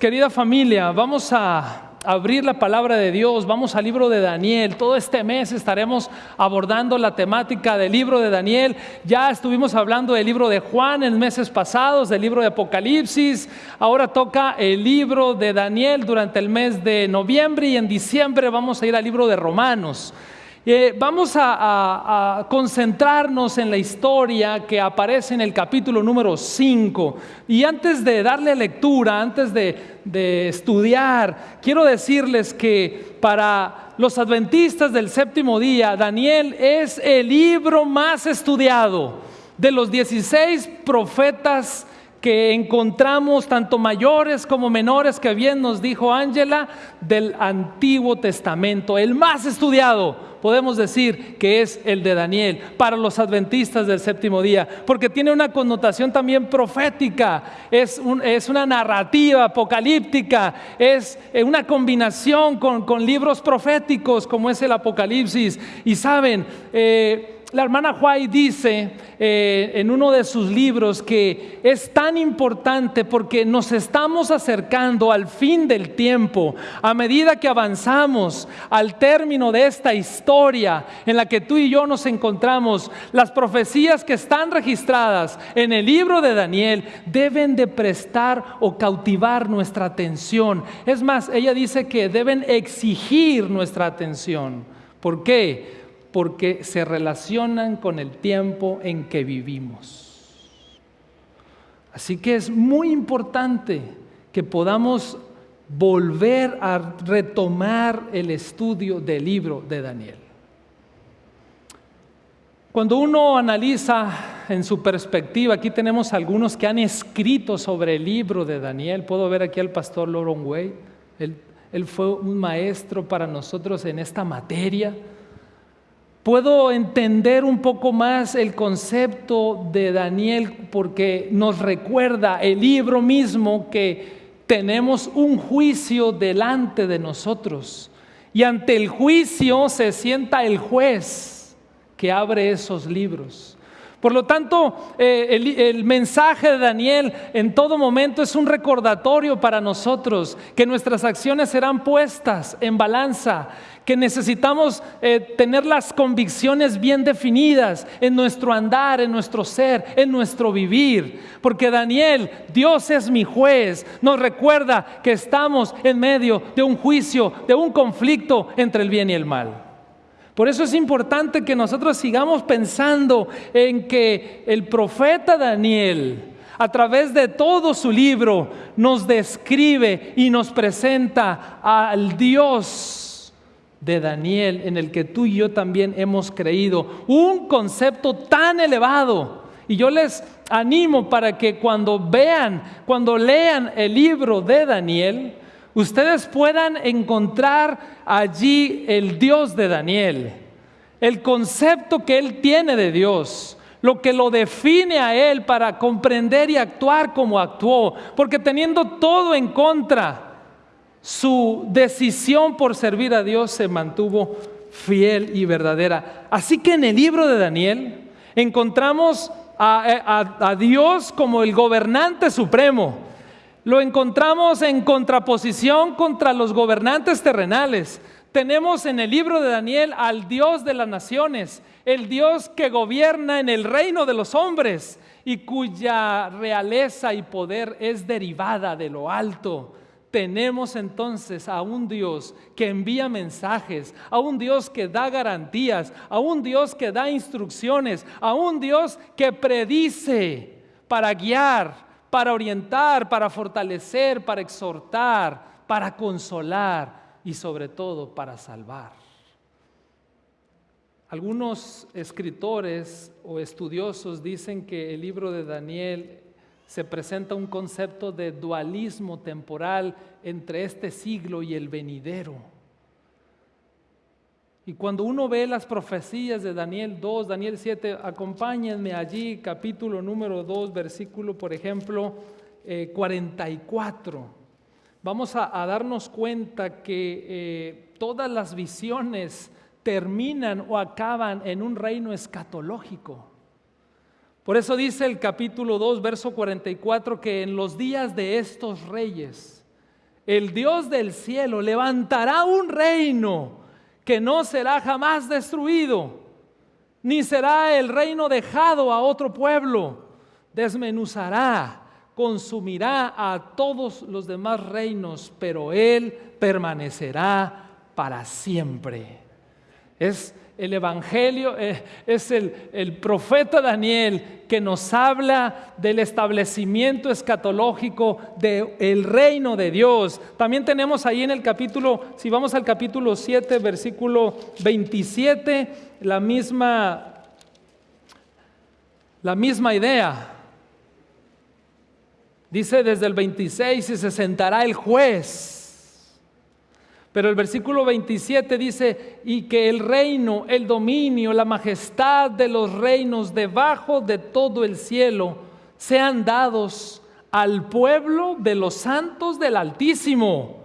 Querida familia, vamos a abrir la palabra de Dios, vamos al libro de Daniel. Todo este mes estaremos abordando la temática del libro de Daniel. Ya estuvimos hablando del libro de Juan en meses pasados, del libro de Apocalipsis. Ahora toca el libro de Daniel durante el mes de noviembre y en diciembre vamos a ir al libro de Romanos. Eh, vamos a, concentrarnos en la historia que aparece en el capítulo número 5. Y antes de darle lectura, antes de estudiar, quiero decirles que para los adventistas del séptimo día, Daniel es el libro más estudiado de los 16 profetas que encontramos, tanto mayores como menores, que bien nos dijo Ángela, del Antiguo Testamento, el más estudiado podemos decir que es el de Daniel para los adventistas del séptimo día, porque tiene una connotación también profética, es, es una narrativa apocalíptica, es eh, una combinación con, con, libros proféticos como es el Apocalipsis. Y saben, eh, la hermana Huay dice eh, en uno de sus libros que es tan importante porque nos estamos acercando al fin del tiempo, a medida que avanzamos al término de esta historia en la que tú y yo nos encontramos, las profecías que están registradas en el libro de Daniel deben de prestar o cautivar nuestra atención. Es más, ella dice que deben exigir nuestra atención. ¿Por qué? Porque se relacionan con el tiempo en que vivimos. Así que es muy importante que podamos volver a retomar el estudio del libro de Daniel. Cuando uno analiza en su perspectiva, aquí tenemos algunos que han escrito sobre el libro de Daniel. Puedo ver aquí al pastor Loron Way. Él, él fue un maestro para nosotros en esta materia puedo entender un poco más el concepto de Daniel porque nos recuerda el libro mismo que tenemos un juicio delante de nosotros y ante el juicio se sienta el juez que abre esos libros. Por lo tanto, eh, el, mensaje de Daniel en todo momento es un recordatorio para nosotros que nuestras acciones serán puestas en balanza, que necesitamos eh, tener las convicciones bien definidas en nuestro andar, en nuestro ser, en nuestro vivir. Porque Daniel, Dios es mi juez, nos recuerda que estamos en medio de un juicio, de un conflicto entre el bien y el mal. Por eso es importante que nosotros sigamos pensando en que el profeta Daniel, a través de todo su libro, nos describe y nos presenta al Dios de Daniel, en el que tú y yo también hemos creído. Un concepto tan elevado. Y yo les animo para que cuando vean, cuando lean el libro de Daniel, ustedes puedan encontrar allí el Dios de Daniel, el concepto que él tiene de Dios, lo que lo define a él para comprender y actuar como actuó, porque teniendo todo en contra, su decisión por servir a Dios se mantuvo fiel y verdadera. Así que en el libro de Daniel encontramos a, a Dios como el gobernante supremo, lo encontramos en contraposición contra los gobernantes terrenales. Tenemos en el libro de Daniel al Dios de las naciones, el Dios que gobierna en el reino de los hombres y cuya realeza y poder es derivada de lo alto. Tenemos entonces a un Dios que envía mensajes, a un Dios que da garantías, a un Dios que da instrucciones, a un Dios que predice para guiar, para orientar, para fortalecer, para exhortar, para consolar y sobre todo para salvar. Algunos escritores o estudiosos dicen que el libro de Daniel se presenta un concepto de dualismo temporal entre este siglo y el venidero. Y cuando uno ve las profecías de Daniel 2, Daniel 7, acompáñenme allí, capítulo número 2, versículo, por ejemplo, 44. Eh, Vamos a, darnos cuenta que eh, todas las visiones terminan o acaban en un reino escatológico. Por eso dice el capítulo 2, verso 44, que en los días de estos reyes, el Dios del cielo levantará un reino que no será jamás destruido, ni será el reino dejado a otro pueblo. Desmenuzará, consumirá a todos los demás reinos, pero Él permanecerá para siempre. Es el Evangelio, eh, es el, el, profeta Daniel que nos habla del establecimiento escatológico del reino de Dios. También tenemos ahí en el capítulo, si vamos al capítulo 7, versículo 27, la misma, la misma idea. Dice desde el 26 y se sentará el juez pero el versículo 27 dice, y que el reino, el dominio, la majestad de los reinos debajo de todo el cielo sean dados al pueblo de los santos del Altísimo,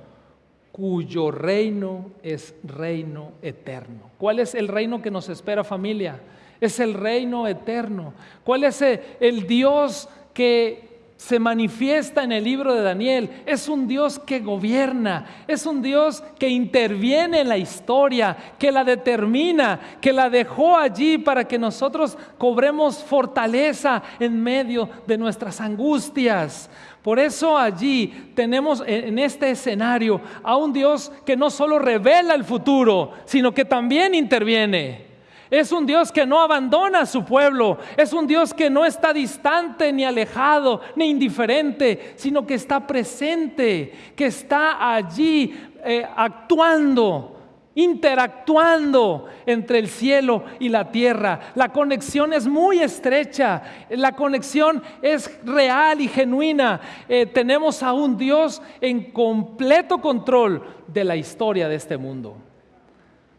cuyo reino es reino eterno. ¿Cuál es el reino que nos espera familia? Es el reino eterno. ¿Cuál es el Dios que se manifiesta en el libro de Daniel. Es un Dios que gobierna, es un Dios que interviene en la historia, que la determina, que la dejó allí para que nosotros cobremos fortaleza en medio de nuestras angustias. Por eso allí tenemos en este escenario a un Dios que no solo revela el futuro, sino que también interviene. Es un Dios que no abandona a su pueblo. Es un Dios que no está distante, ni alejado, ni indiferente, sino que está presente, que está allí eh, actuando interactuando entre el cielo y la tierra. La conexión es muy estrecha, la conexión es real y genuina. Eh, tenemos a un Dios en completo control de la historia de este mundo.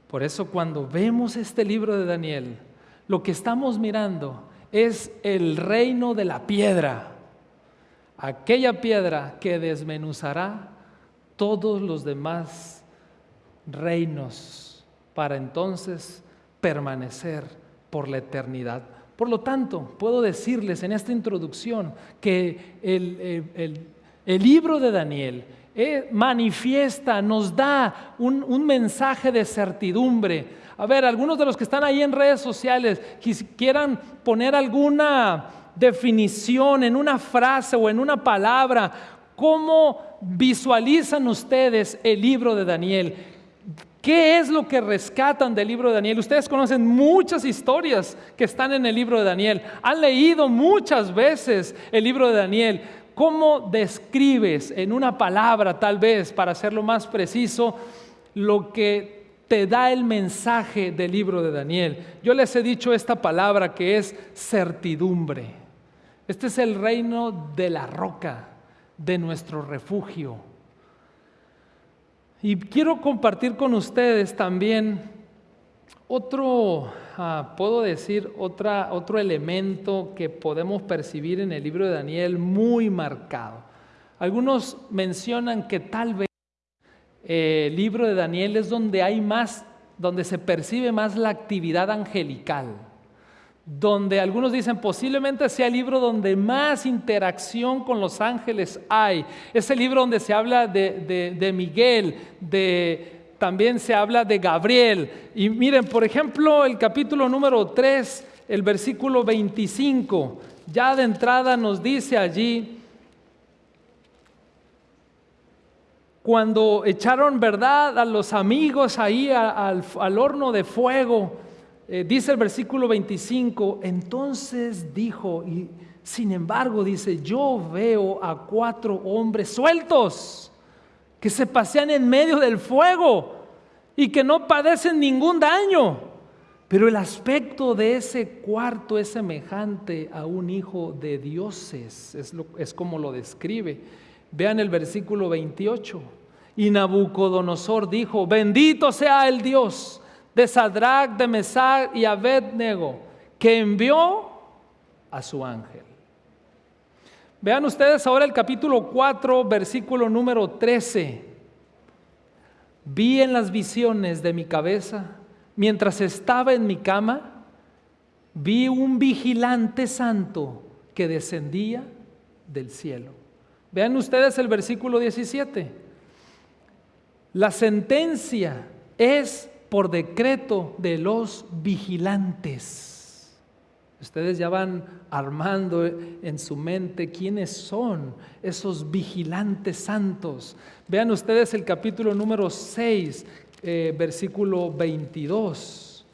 Por eso cuando vemos este libro de Daniel, lo que estamos mirando es el reino de la piedra, aquella piedra que desmenuzará todos los demás reinos para entonces permanecer por la eternidad. Por lo tanto, puedo decirles en esta introducción que el, el libro de Daniel eh, manifiesta, nos da un, mensaje de certidumbre. A ver, algunos de los que están ahí en redes sociales quieran poner alguna definición en una frase o en una palabra, ¿cómo visualizan ustedes el libro de Daniel? ¿Qué es lo que rescatan del libro de Daniel? Ustedes conocen muchas historias que están en el libro de Daniel. Han leído muchas veces el libro de Daniel. ¿Cómo describes en una palabra, tal vez, para hacerlo más preciso, lo que te da el mensaje del libro de Daniel? Yo les he dicho esta palabra que es certidumbre. Este es el reino de la roca, de nuestro refugio. Y quiero compartir con ustedes también otro Puedo decir otro elemento que podemos percibir en el libro de Daniel muy marcado. Algunos mencionan que tal vez eh, el libro de Daniel es donde hay más, donde se percibe más la actividad angelical, donde algunos dicen posiblemente sea el libro donde más interacción con los ángeles hay. Es el libro donde se habla de, de Miguel, de, también se habla de Gabriel. Y miren, por ejemplo, el capítulo número 3, el versículo 25, ya de entrada nos dice allí, cuando echaron verdad a los amigos ahí al, horno de fuego, eh, dice el versículo 25, entonces dijo, y sin embargo dice, yo veo a cuatro hombres sueltos que se pasean en medio del fuego y que no padecen ningún daño. Pero el aspecto de ese cuarto es semejante a un hijo de dioses, es, es como lo describe. Vean el versículo 28. Y Nabucodonosor dijo, bendito sea el Dios de Sadrach, de Mesach y Abednego, que envió a su ángel. Vean ustedes ahora el capítulo 4, versículo número 13. Vi en las visiones de mi cabeza, mientras estaba en mi cama, vi un vigilante santo que descendía del cielo. Vean ustedes el versículo 17. La sentencia es por decreto de los vigilantes. Ustedes ya van armando en su mente quiénes son esos vigilantes santos. Vean ustedes el capítulo número 6, eh, versículo 22.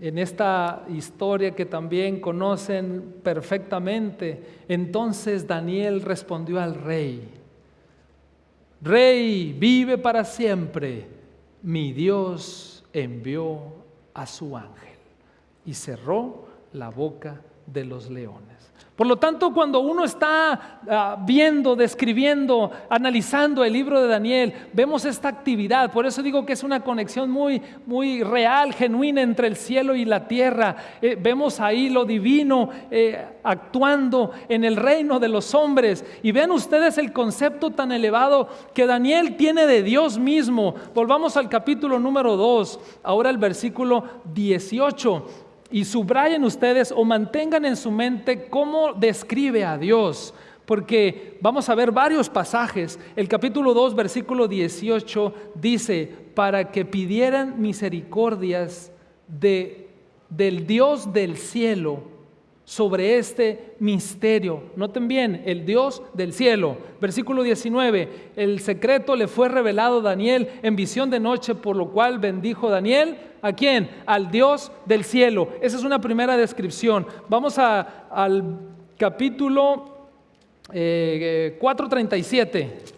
En esta historia que también conocen perfectamente, entonces Daniel respondió al rey, Rey, vive para siempre. Mi Dios envió a su ángel y cerró la boca de los leones. Por lo tanto, cuando uno está ah, viendo, describiendo, analizando el libro de Daniel, vemos esta actividad. Por eso digo que es una conexión muy, muy real, genuina entre el cielo y la tierra. Eh, vemos ahí lo divino eh, actuando en el reino de los hombres. Y vean ustedes el concepto tan elevado que Daniel tiene de Dios mismo. Volvamos al capítulo número 2, ahora el versículo 18 y subrayen ustedes o mantengan en su mente cómo describe a Dios, porque vamos a ver varios pasajes. El capítulo 2, versículo 18 dice, para que pidieran misericordias de, del Dios del cielo sobre este misterio. Noten bien, el Dios del cielo. Versículo 19, el secreto le fue revelado a Daniel en visión de noche, por lo cual bendijo Daniel. ¿A quién? Al Dios del cielo. Esa es una primera descripción. Vamos al capítulo 437.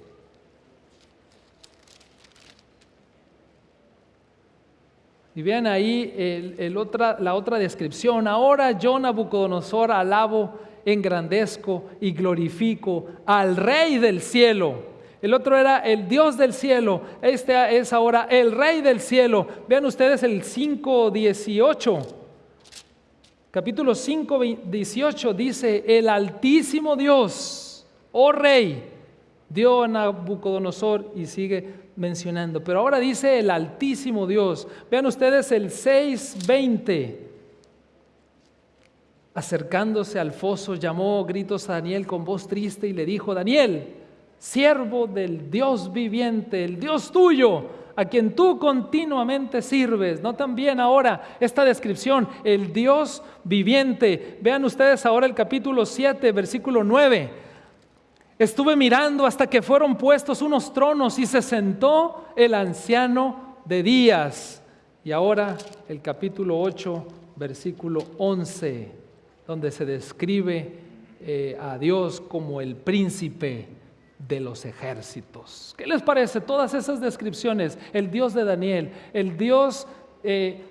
Y vean ahí el, otra, la otra descripción. Ahora yo, Nabucodonosor, alabo, engrandezco y glorifico al Rey del cielo. El otro era el Dios del cielo. Este es ahora el Rey del cielo. Vean ustedes el 5.18. Capítulo 5.18 dice, el altísimo Dios, oh Rey, dio a Nabucodonosor y sigue mencionando. Pero ahora dice el Altísimo Dios. Vean ustedes el 6.20. Acercándose al foso, llamó gritos a Daniel con voz triste y le dijo, Daniel, siervo del Dios viviente, el Dios tuyo, a quien tú continuamente sirves. No también ahora esta descripción, el Dios viviente. Vean ustedes ahora el capítulo 7, versículo 9 Estuve mirando hasta que fueron puestos unos tronos y se sentó el anciano de días. Y ahora el capítulo 8, versículo 11, donde se describe eh, a Dios como el príncipe de los ejércitos. ¿Qué les parece? Todas esas descripciones, el Dios de Daniel, el Dios eh,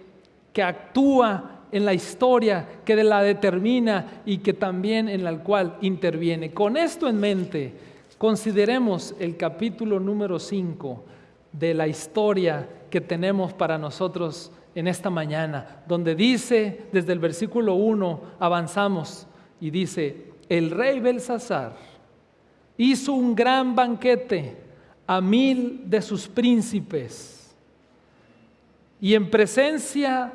que actúa en la historia que la determina y que también en la cual interviene. Con esto en mente, consideremos el capítulo número 5 de la historia que tenemos para nosotros en esta mañana, donde dice, desde el versículo 1 avanzamos y dice, el rey Belsasar hizo un gran banquete a mil de sus príncipes y en presencia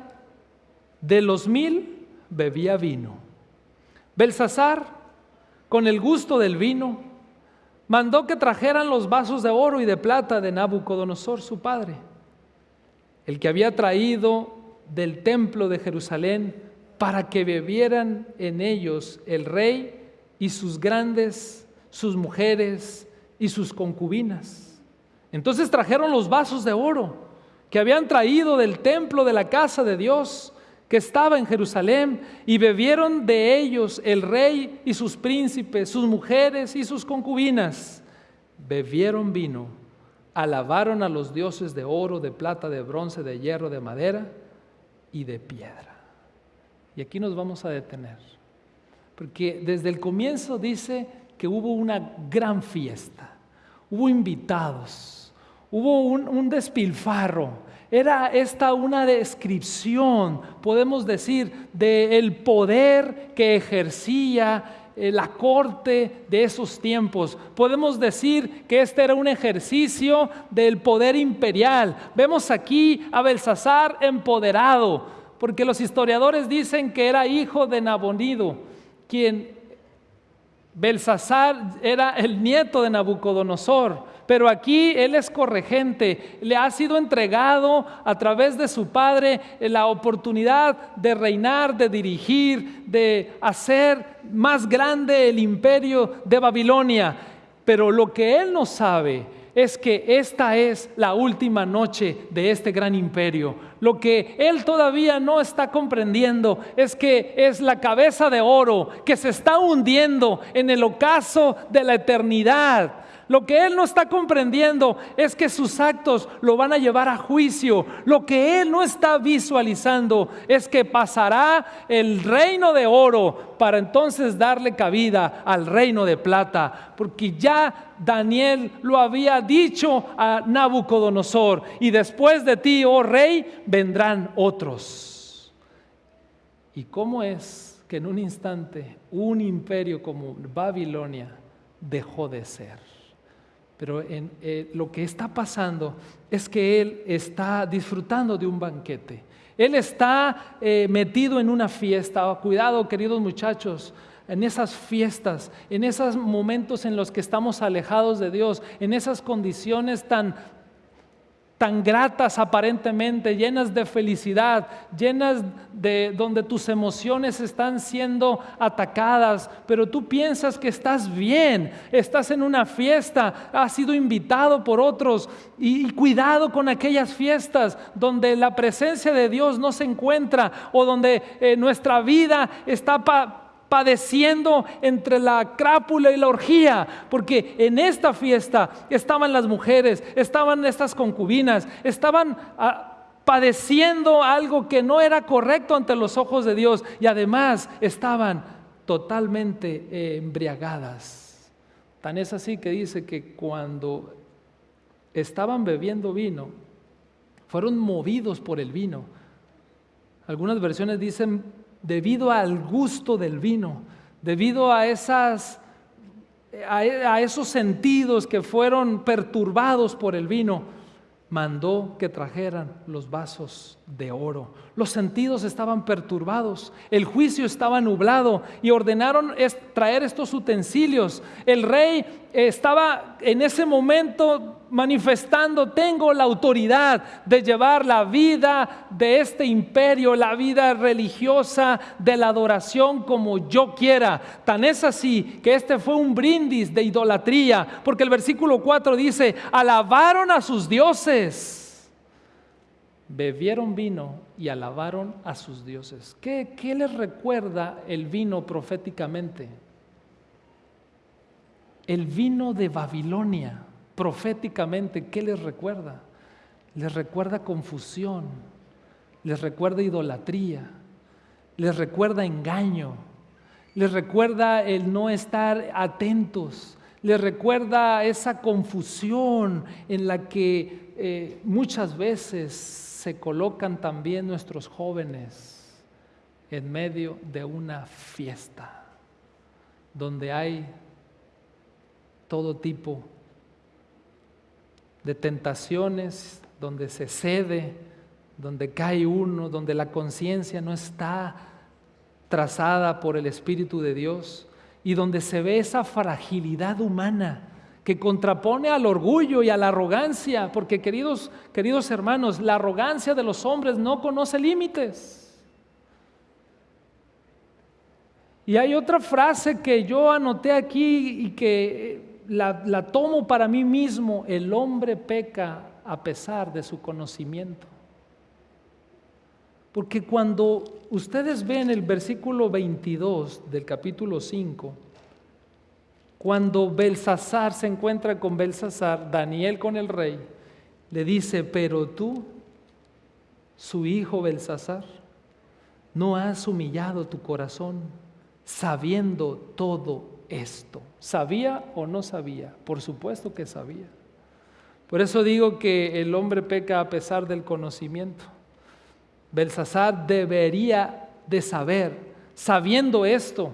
de los mil bebía vino. Belsasar, con el gusto del vino, mandó que trajeran los vasos de oro y de plata de Nabucodonosor, su padre, el que había traído del templo de Jerusalén para que bebieran en ellos el rey y sus grandes, sus mujeres y sus concubinas. Entonces trajeron los vasos de oro que habían traído del templo de la casa de Dios que estaba en Jerusalén, y bebieron de ellos el rey y sus príncipes, sus mujeres y sus concubinas. Bebieron vino, alabaron a los dioses de oro, de plata, de bronce, de hierro, de madera y de piedra. Y aquí nos vamos a detener, porque desde el comienzo dice que hubo una gran fiesta, hubo invitados, hubo un, un despilfarro era esta una descripción, podemos decir, del poder que ejercía eh, la corte de esos tiempos. Podemos decir que este era un ejercicio del poder imperial. Vemos aquí a Belsasar empoderado, porque los historiadores dicen que era hijo de Nabonido, quien Belsasar era el nieto de Nabucodonosor, pero aquí él es corregente, le ha sido entregado a través de su padre la oportunidad de reinar, de dirigir, de hacer más grande el imperio de Babilonia. Pero lo que él no sabe es que esta es la última noche de este gran imperio. Lo que él todavía no está comprendiendo es que es la cabeza de oro que se está hundiendo en el ocaso de la eternidad. Lo que él no está comprendiendo es que sus actos lo van a llevar a juicio. Lo que él no está visualizando es que pasará el reino de oro para entonces darle cabida al reino de plata. Porque ya Daniel lo había dicho a Nabucodonosor. Y después de ti, oh rey, vendrán otros. ¿Y cómo es que en un instante un imperio como Babilonia dejó de ser? Pero eh, lo que está pasando es que él está disfrutando de un banquete. Él está eh, metido en una fiesta. Cuidado, queridos muchachos, en esas fiestas, en esos momentos en los que estamos alejados de Dios, en esas condiciones tan tan gratas aparentemente, llenas de felicidad, llenas de donde tus emociones están siendo atacadas, pero tú piensas que estás bien, estás en una fiesta, has sido invitado por otros y, cuidado con aquellas fiestas donde la presencia de Dios no se encuentra o donde eh, nuestra vida está padeciendo entre la crápula y la orgía, porque en esta fiesta estaban las mujeres, estaban estas concubinas, estaban ah, padeciendo algo que no era correcto ante los ojos de Dios y además estaban totalmente eh, embriagadas. Tan es así que dice que cuando estaban bebiendo vino, fueron movidos por el vino. Algunas versiones dicen debido al gusto del vino, debido a, esos sentidos que fueron perturbados por el vino, mandó que trajeran los vasos de oro. Los sentidos estaban perturbados, el juicio estaba nublado y ordenaron traer estos utensilios. El rey estaba en ese momento manifestando, tengo la autoridad de llevar la vida de este imperio, la vida religiosa de la adoración como yo quiera. Tan es así que este fue un brindis de idolatría, porque el versículo 4 dice, alabaron a sus dioses, bebieron vino y alabaron a sus dioses. ¿Qué, qué les recuerda el vino proféticamente? El vino de Babilonia, proféticamente, ¿qué les recuerda? Les recuerda confusión, les recuerda idolatría, les recuerda engaño, les recuerda el no estar atentos, les recuerda esa confusión en la que eh, muchas veces se colocan también nuestros jóvenes en medio de una fiesta, donde hay todo tipo de tentaciones, donde se cede, donde cae uno, donde la conciencia no está trazada por el Espíritu de Dios y donde se ve esa fragilidad humana que contrapone al orgullo y a la arrogancia, porque queridos, queridos hermanos, la arrogancia de los hombres no conoce límites. Y hay otra frase que yo anoté aquí y que la, tomo para mí mismo, el hombre peca a pesar de su conocimiento. Porque cuando ustedes ven el versículo 22 del capítulo 5, cuando Belsasar se encuentra con Belsasar, Daniel con el rey, le dice, pero tú, su hijo Belsasar, no has humillado tu corazón sabiendo todo esto. ¿Sabía o no sabía? Por supuesto que sabía. Por eso digo que el hombre peca a pesar del conocimiento. Belsasar debería de saber, sabiendo esto,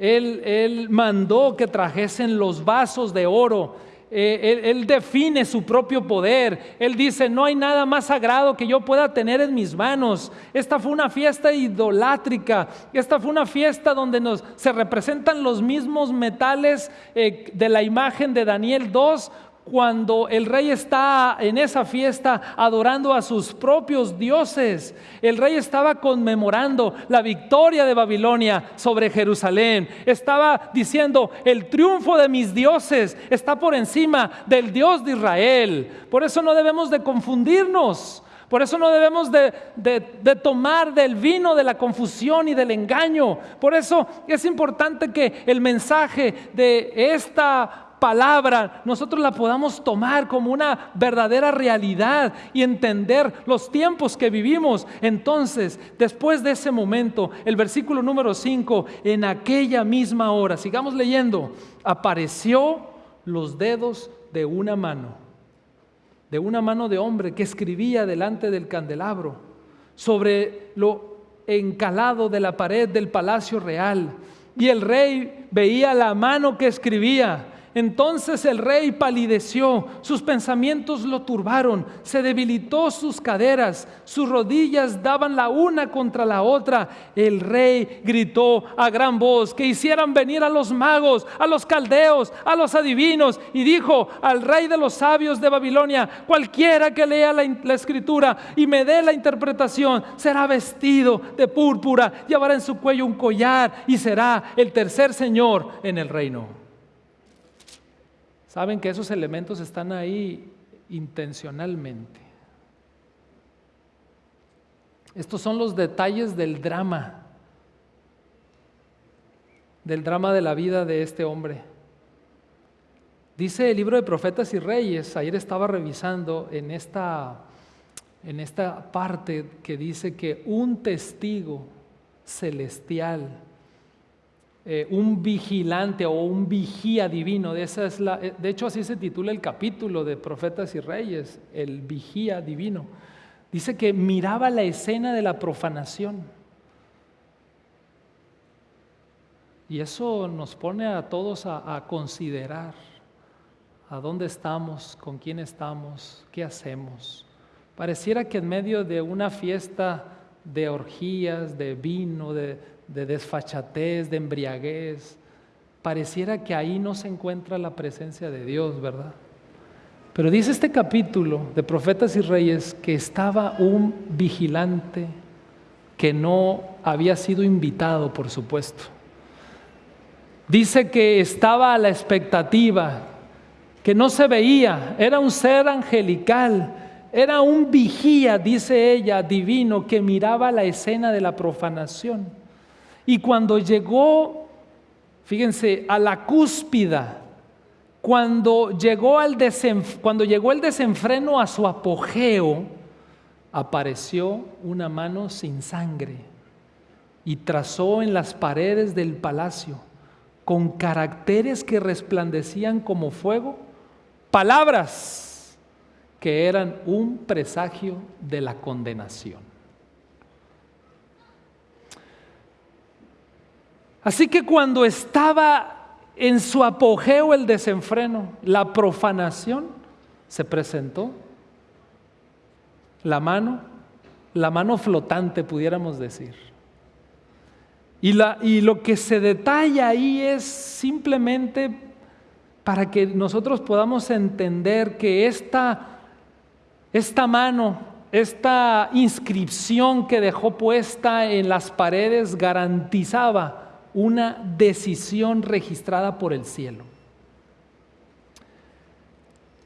él, él mandó que trajesen los vasos de oro. eh, él, define su propio poder. Él dice, no hay nada más sagrado que yo pueda tener en mis manos. Esta fue una fiesta idolátrica. Esta fue una fiesta donde nos, se representan los mismos metales eh, de la imagen de Daniel 2 cuando el rey está en esa fiesta adorando a sus propios dioses. El rey estaba conmemorando la victoria de Babilonia sobre Jerusalén. Estaba diciendo, el triunfo de mis dioses está por encima del Dios de Israel. Por eso no debemos de confundirnos. Por eso no debemos de, de, tomar del vino de la confusión y del engaño. Por eso es importante que el mensaje de esta palabra nosotros la podamos tomar como una verdadera realidad y entender los tiempos que vivimos. Entonces, después de ese momento, el versículo número 5, en aquella misma hora, sigamos leyendo, apareció los dedos de una mano, de una mano de hombre que escribía delante del candelabro, sobre lo encalado de la pared del palacio real. Y el rey veía la mano que escribía entonces el rey palideció, sus pensamientos lo turbaron, se debilitó sus caderas, sus rodillas daban la una contra la otra. El rey gritó a gran voz que hicieran venir a los magos, a los caldeos, a los adivinos y dijo al rey de los sabios de Babilonia, cualquiera que lea la, la escritura y me dé la interpretación, será vestido de púrpura, llevará en su cuello un collar y será el tercer señor en el reino. Saben que esos elementos están ahí intencionalmente. Estos son los detalles del drama, del drama de la vida de este hombre. Dice el libro de Profetas y Reyes, ayer estaba revisando en esta, en esta parte que dice que un testigo celestial eh, un vigilante o un vigía divino. De, esa es la, eh, de hecho, así se titula el capítulo de Profetas y Reyes, el vigía divino. Dice que miraba la escena de la profanación. Y eso nos pone a todos a, a considerar a dónde estamos, con quién estamos, qué hacemos. Pareciera que en medio de una fiesta de orgías, de vino, de, de desfachatez, de embriaguez. Pareciera que ahí no se encuentra la presencia de Dios, ¿verdad? Pero dice este capítulo de Profetas y Reyes que estaba un vigilante que no había sido invitado, por supuesto. Dice que estaba a la expectativa, que no se veía, era un ser angelical, era un vigía, dice ella, divino, que miraba la escena de la profanación. Y cuando llegó, fíjense, a la cúspida, cuando llegó, al cuando llegó el desenfreno a su apogeo, apareció una mano sin sangre y trazó en las paredes del palacio, con caracteres que resplandecían como fuego, palabras que eran un presagio de la condenación. Así que cuando estaba en su apogeo el desenfreno, la profanación, se presentó la mano, la mano flotante, pudiéramos decir. Y, lo que se detalla ahí es simplemente para que nosotros podamos entender que esta, esta mano, esta inscripción que dejó puesta en las paredes garantizaba una decisión registrada por el cielo.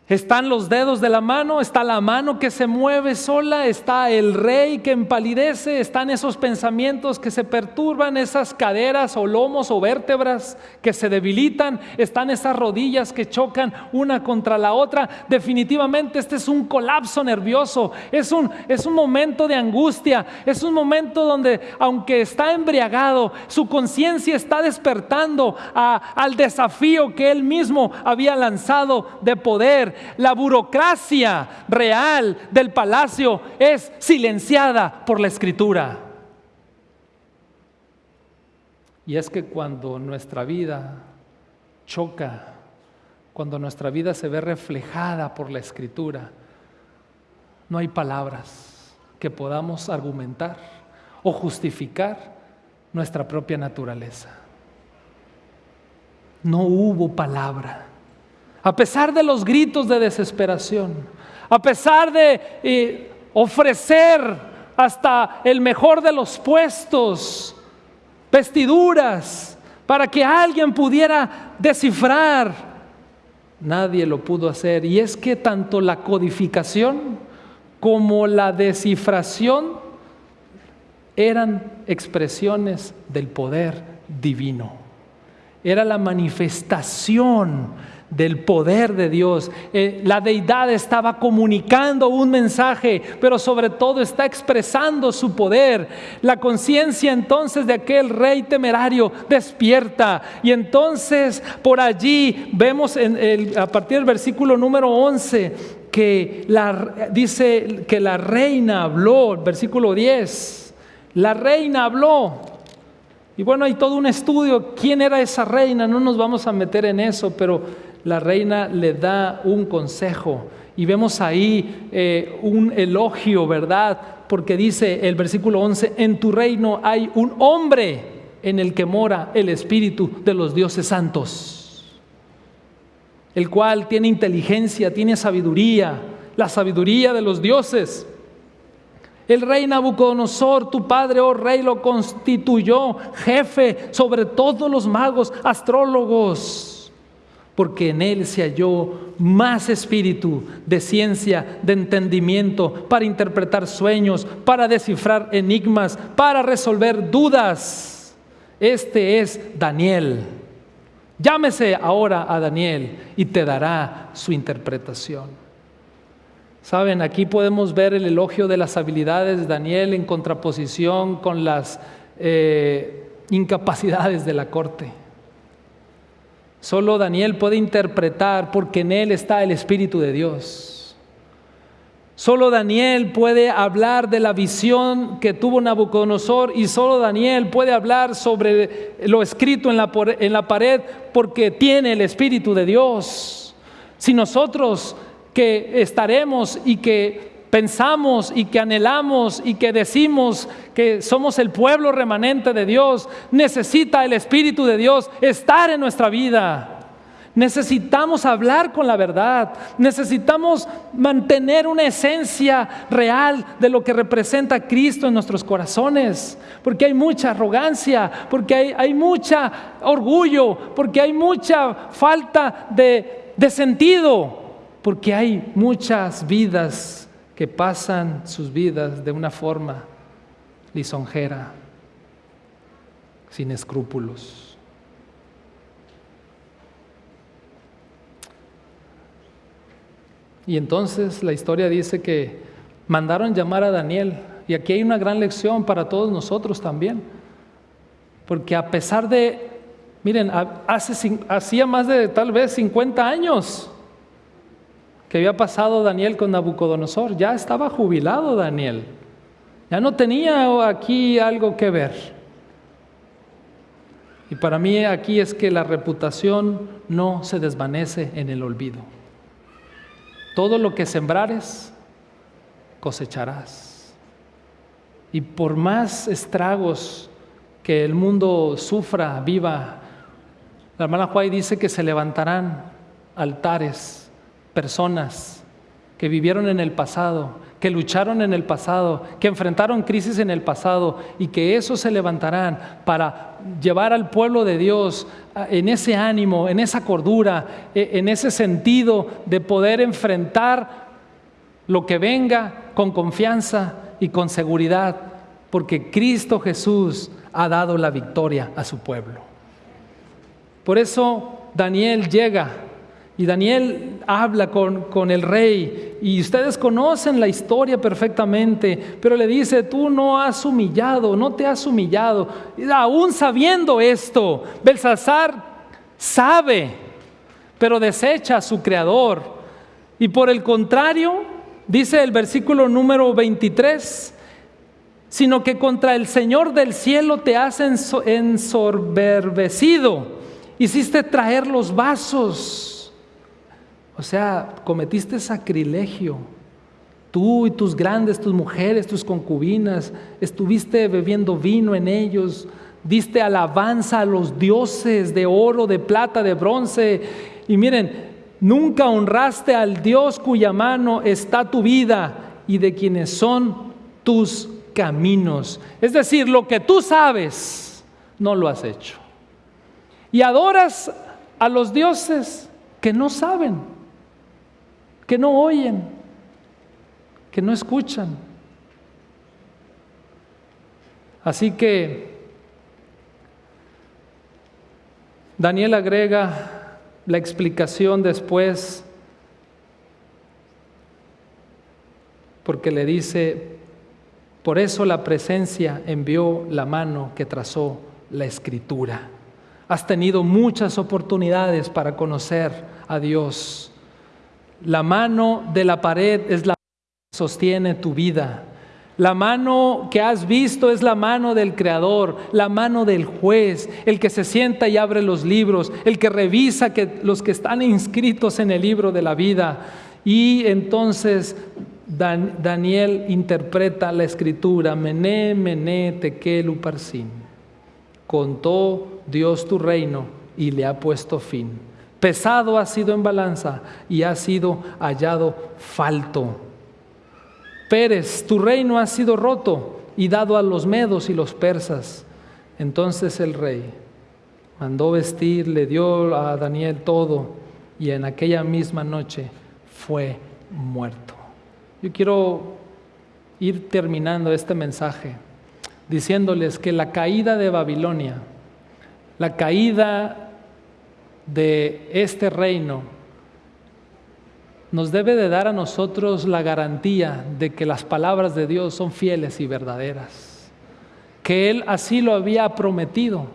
Están los dedos de la mano, está la mano que se mueve sola, está el rey que empalidece, están esos pensamientos que se perturban, esas caderas o lomos o vértebras que se debilitan, están esas rodillas que chocan una contra la otra. Definitivamente este es un colapso nervioso, es un, es un momento de angustia, es un momento donde aunque está embriagado, su conciencia está despertando al desafío que él mismo había lanzado de poder la burocracia real del palacio es silenciada por la escritura. Y es que cuando nuestra vida choca cuando nuestra vida se ve reflejada por la escritura, no hay palabras que podamos argumentar o justificar nuestra propia naturaleza. No hubo palabra. A pesar de los gritos de desesperación, a pesar de eh, ofrecer hasta el mejor de los puestos, vestiduras, para que alguien pudiera descifrar, nadie lo pudo hacer. Y es que tanto la codificación como la descifración eran expresiones del poder divino. Era la manifestación del poder de Dios. Eh, la deidad estaba comunicando un mensaje, pero sobre todo está expresando su poder. La conciencia entonces de aquel rey temerario despierta. Y entonces por allí vemos en a partir del versículo número 11 que la, dice que la reina habló, versículo 10 la reina habló. Y bueno, hay todo un estudio, quién era esa reina, no nos vamos a meter en eso, pero la reina le da un consejo. Y vemos ahí eh, un elogio, ¿verdad? Porque dice el versículo 11, en tu reino hay un hombre en el que mora el espíritu de los dioses santos, el cual tiene inteligencia, tiene sabiduría, la sabiduría de los dioses. El rey Nabucodonosor, tu padre, oh rey, lo constituyó jefe sobre todos los magos, astrólogos, porque en él se halló más espíritu de ciencia, de entendimiento, para interpretar sueños, para descifrar enigmas, para resolver dudas. Este es Daniel. Llámese ahora a Daniel y te dará su interpretación. Saben, aquí podemos ver el elogio de las habilidades de Daniel en contraposición con las eh, incapacidades de la corte. Solo Daniel puede interpretar porque en él está el Espíritu de Dios. Solo Daniel puede hablar de la visión que tuvo Nabucodonosor y solo Daniel puede hablar sobre lo escrito en la, en la pared porque tiene el Espíritu de Dios. Si nosotros que estaremos y que pensamos y que anhelamos y que decimos que somos el pueblo remanente de Dios, necesita el Espíritu de Dios estar en nuestra vida. Necesitamos hablar con la verdad, necesitamos mantener una esencia real de lo que representa Cristo en nuestros corazones, porque hay mucha arrogancia, porque hay, hay mucha orgullo, porque hay mucha falta de, de sentido porque hay muchas vidas que pasan sus vidas de una forma lisonjera, sin escrúpulos. Y entonces la historia dice que mandaron llamar a Daniel, y aquí hay una gran lección para todos nosotros también, porque a pesar de, miren, hace, hacía más de tal vez 50 años que había pasado Daniel con Nabucodonosor. Ya estaba jubilado Daniel. Ya no tenía aquí algo que ver. Y para mí aquí es que la reputación no se desvanece en el olvido. Todo lo que sembrares, cosecharás. Y por más estragos que el mundo sufra, viva, la hermana Juárez dice que se levantarán altares personas que vivieron en el pasado, que lucharon en el pasado, que enfrentaron crisis en el pasado y que eso se levantarán para llevar al pueblo de Dios en ese ánimo, en esa cordura, e, en ese sentido de poder enfrentar lo que venga con confianza y con seguridad, porque Cristo Jesús ha dado la victoria a su pueblo. Por eso Daniel llega y Daniel habla con, el rey y ustedes conocen la historia perfectamente, pero le dice, tú no has humillado, no te has humillado. Y aún sabiendo esto, Belsasar sabe, pero desecha a su creador. Y por el contrario, dice el versículo número 23, sino que contra el Señor del cielo te has ensoberbecido, hiciste traer los vasos O sea, cometiste sacrilegio. Tú y tus grandes, tus mujeres, tus concubinas, estuviste bebiendo vino en ellos, diste alabanza a los dioses de oro, de plata, de bronce. Y miren, nunca honraste al Dios cuya mano está tu vida y de quienes son tus caminos. Es decir, lo que tú sabes, no lo has hecho. Y adoras a los dioses que no saben, que no oyen, que no escuchan. Así que Daniel agrega la explicación después porque le dice, por eso la presencia envió la mano que trazó la escritura. Has tenido muchas oportunidades para conocer a Dios. La mano de la pared es la que sostiene tu vida. La mano que has visto es la mano del Creador, la mano del juez, el que se sienta y abre los libros, el que revisa que los que están inscritos en el libro de la vida. Y entonces Daniel interpreta la escritura, mené, mené, tekel, uparsin. Contó Dios tu reino y le ha puesto fin. Pesado ha sido en balanza y ha sido hallado falto. Pérez, tu reino ha sido roto y dado a los medos y los persas. Entonces el rey mandó vestir, le dio a Daniel todo y en aquella misma noche fue muerto. Yo quiero ir terminando este mensaje diciéndoles que la caída de Babilonia, la caída de este reino, nos debe de dar a nosotros la garantía de que las palabras de Dios son fieles y verdaderas, que Él así lo había prometido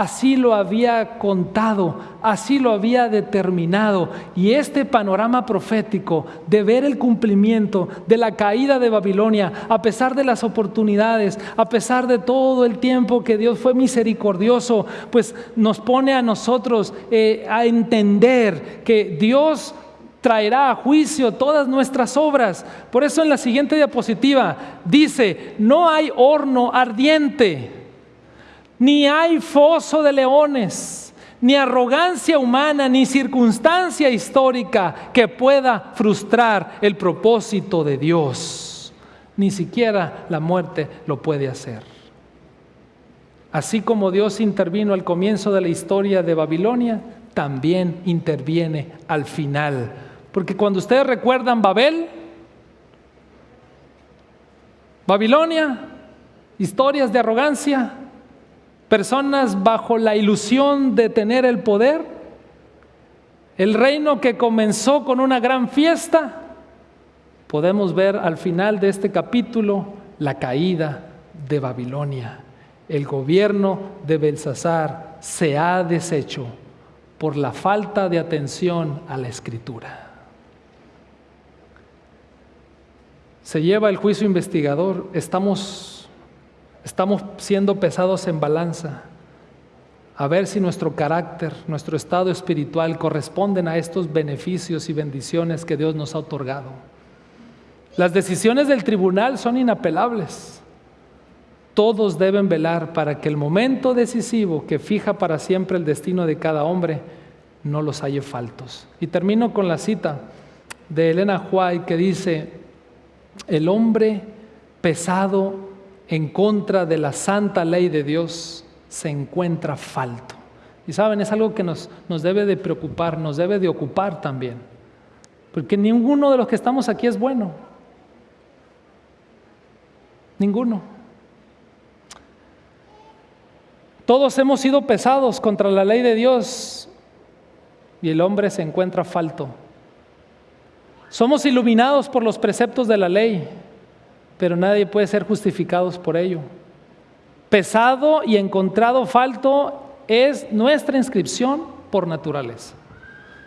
Así lo había contado, así lo había determinado. Y este panorama profético de ver el cumplimiento de la caída de Babilonia, a pesar de las oportunidades, a pesar de todo el tiempo que Dios fue misericordioso, pues nos pone a nosotros eh, a entender que Dios traerá a juicio todas nuestras obras. Por eso en la siguiente diapositiva dice, no hay horno ardiente ni hay foso de leones, ni arrogancia humana, ni circunstancia histórica que pueda frustrar el propósito de Dios. Ni siquiera la muerte lo puede hacer. Así como Dios intervino al comienzo de la historia de Babilonia, también interviene al final. Porque cuando ustedes recuerdan Babel, Babilonia, historias de arrogancia, personas bajo la ilusión de tener el poder, el reino que comenzó con una gran fiesta, podemos ver al final de este capítulo la caída de Babilonia. El gobierno de Belsasar se ha deshecho por la falta de atención a la escritura. Se lleva el juicio investigador, estamos Estamos siendo pesados en balanza a ver si nuestro carácter, nuestro estado espiritual corresponden a estos beneficios y bendiciones que Dios nos ha otorgado. Las decisiones del tribunal son inapelables. Todos deben velar para que el momento decisivo que fija para siempre el destino de cada hombre no los haya faltos. Y termino con la cita de Elena White que dice, el hombre pesado en contra de la santa ley de Dios se encuentra falto. Y saben, es algo que nos, nos debe de preocupar, nos debe de ocupar también. Porque ninguno de los que estamos aquí es bueno. Ninguno. Todos hemos sido pesados contra la ley de Dios y el hombre se encuentra falto. Somos iluminados por los preceptos de la ley pero nadie puede ser justificados por ello. Pesado y encontrado falto es nuestra inscripción por naturaleza.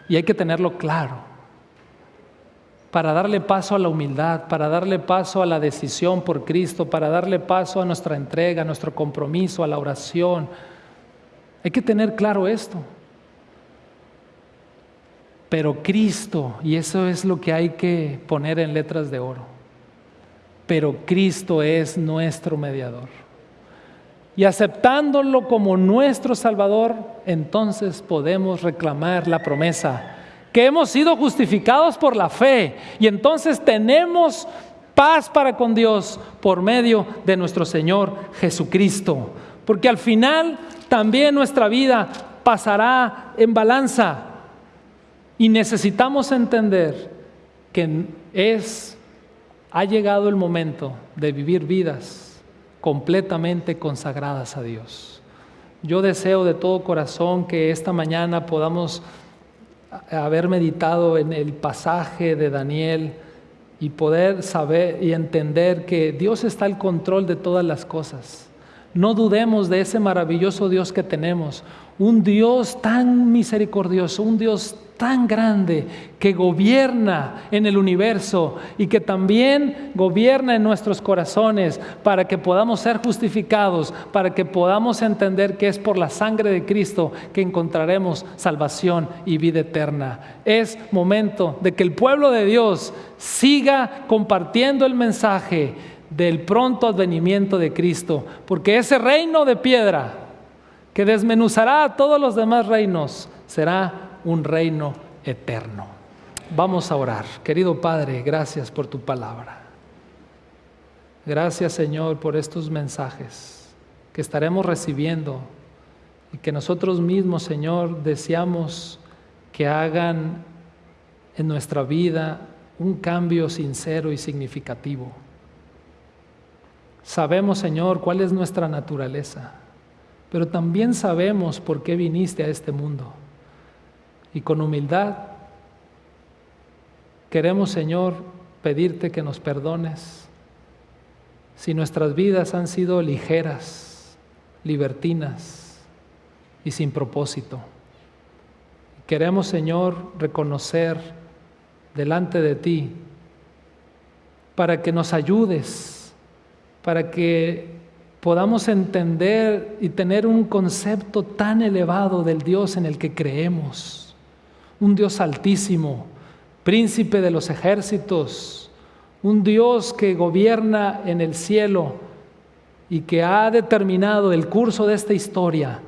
Y hay que tenerlo claro para darle paso a la humildad, para darle paso a la decisión por Cristo, para darle paso a nuestra entrega, a nuestro compromiso, a la oración. Hay que tener claro esto. Pero Cristo, y eso es lo que hay que poner en letras de oro, pero Cristo es nuestro mediador. Y aceptándolo como nuestro Salvador, entonces podemos reclamar la promesa que hemos sido justificados por la fe y entonces tenemos paz para con Dios por medio de nuestro Señor Jesucristo. Porque al final también nuestra vida pasará en balanza y necesitamos entender que es, ha llegado el momento de vivir vidas completamente consagradas a Dios. Yo deseo de todo corazón que esta mañana podamos haber meditado en el pasaje de Daniel y poder saber y entender que Dios está al control de todas las cosas. No dudemos de ese maravilloso Dios que tenemos, un Dios tan misericordioso, un Dios tan grande que gobierna en el universo y que también gobierna en nuestros corazones para que podamos ser justificados, para que podamos entender que es por la sangre de Cristo que encontraremos salvación y vida eterna. Es momento de que el pueblo de Dios siga compartiendo el mensaje del pronto advenimiento de Cristo, porque ese reino de piedra que desmenuzará a todos los demás reinos será un reino eterno. Vamos a orar. Querido Padre, gracias por tu palabra. Gracias Señor por estos mensajes que estaremos recibiendo y que nosotros mismos, Señor, deseamos que hagan en nuestra vida un cambio sincero y significativo. Sabemos, Señor, cuál es nuestra naturaleza, pero también sabemos por qué viniste a este mundo y con humildad queremos, Señor, pedirte que nos perdones si nuestras vidas han sido ligeras, libertinas y sin propósito. Queremos, Señor, reconocer delante de ti para que nos ayudes, para que podamos entender y tener un concepto tan elevado del Dios en el que creemos. Un Dios altísimo, príncipe de los ejércitos, un Dios que gobierna en el cielo y que ha determinado el curso de esta historia,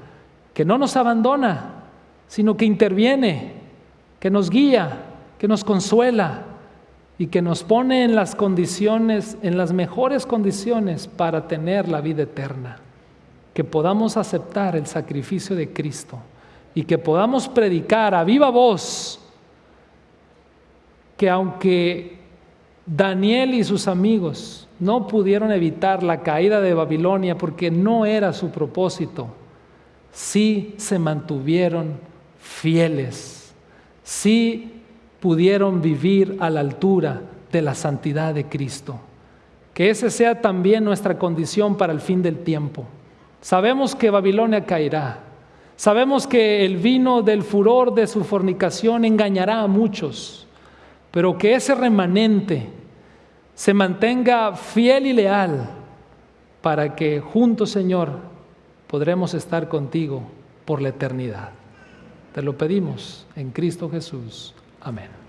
que no nos abandona, sino que interviene, que nos guía, que nos consuela y que nos pone en las condiciones, en las mejores condiciones para tener la vida eterna, que podamos aceptar el sacrificio de Cristo y que podamos predicar a viva voz que aunque Daniel y sus amigos no pudieron evitar la caída de Babilonia porque no era su propósito, sí se mantuvieron fieles, sí pudieron vivir a la altura de la santidad de Cristo. Que ese sea también nuestra condición para el fin del tiempo. Sabemos que Babilonia caerá, Sabemos que el vino del furor de su fornicación engañará a muchos, pero que ese remanente se mantenga fiel y leal para que juntos, Señor, podremos estar contigo por la eternidad. Te lo pedimos en Cristo Jesús. Amen.